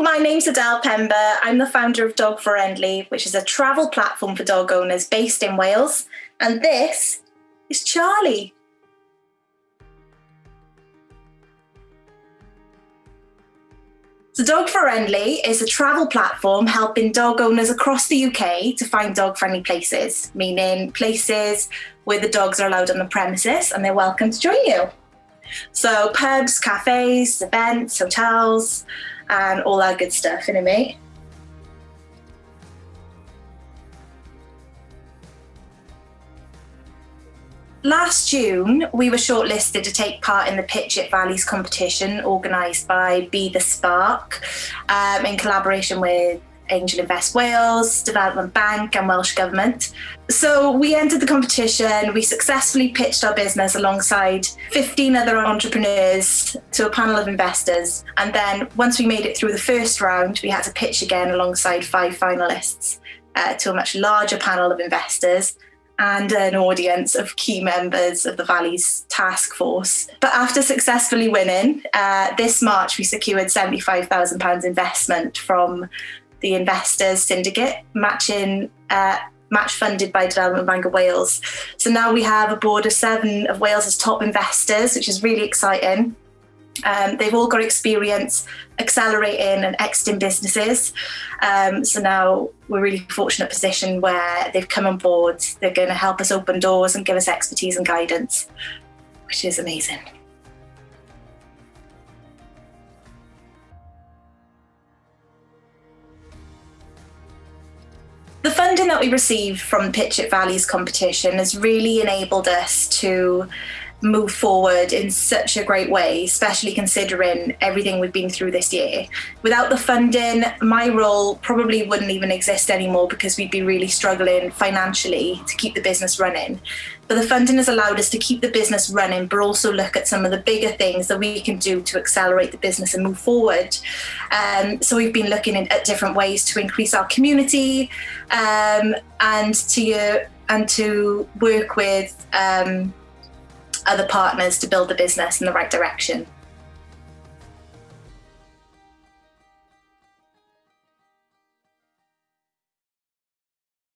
My name's Adele Pember. I'm the founder of Dog Friendly, which is a travel platform for dog owners based in Wales. And this is Charlie. So Dog Friendly is a travel platform helping dog owners across the UK to find dog friendly places, meaning places where the dogs are allowed on the premises and they're welcome to join you. So pubs, cafes, events, hotels, and all that good stuff, innit mate? Last June, we were shortlisted to take part in the Pitch It Valleys competition organised by Be the Spark um, in collaboration with Angel Invest Wales, Development Bank, and Welsh Government. So we entered the competition. We successfully pitched our business alongside 15 other entrepreneurs to a panel of investors. And then once we made it through the first round, we had to pitch again alongside five finalists uh, to a much larger panel of investors and an audience of key members of the Valley's task force. But after successfully winning, uh, this March we secured £75,000 investment from the Investors Syndicate, matching uh, match funded by Development Bank of Wales. So now we have a board of seven of Wales's top investors, which is really exciting. Um, they've all got experience accelerating and exiting businesses. Um, so now we're really fortunate position where they've come on board. They're going to help us open doors and give us expertise and guidance, which is amazing. Funding that we received from Pitch It Valleys competition has really enabled us to move forward in such a great way, especially considering everything we've been through this year. Without the funding, my role probably wouldn't even exist anymore because we'd be really struggling financially to keep the business running. But the funding has allowed us to keep the business running, but also look at some of the bigger things that we can do to accelerate the business and move forward. Um, so we've been looking at different ways to increase our community um, and to uh, and to work with um, other partners to build the business in the right direction.